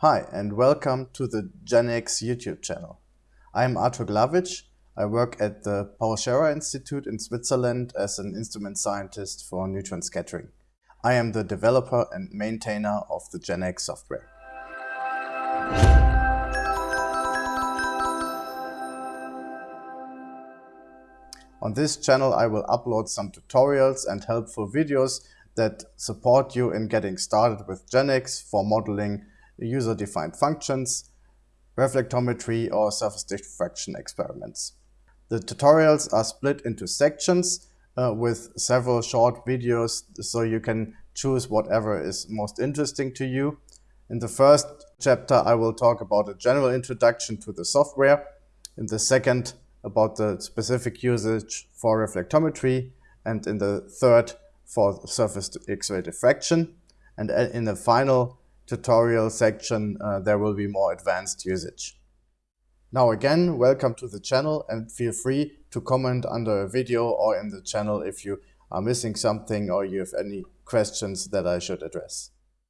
Hi and welcome to the GenX YouTube channel. I am Artur Glavic. I work at the Paul Scherrer Institute in Switzerland as an instrument scientist for neutron scattering. I am the developer and maintainer of the GenX software. On this channel I will upload some tutorials and helpful videos that support you in getting started with GenX for modeling user-defined functions, reflectometry or surface diffraction experiments. The tutorials are split into sections uh, with several short videos so you can choose whatever is most interesting to you. In the first chapter I will talk about a general introduction to the software. In the second about the specific usage for reflectometry and in the third for surface X-ray diffraction. And uh, in the final tutorial section, uh, there will be more advanced usage. Now again, welcome to the channel and feel free to comment under a video or in the channel if you are missing something or you have any questions that I should address.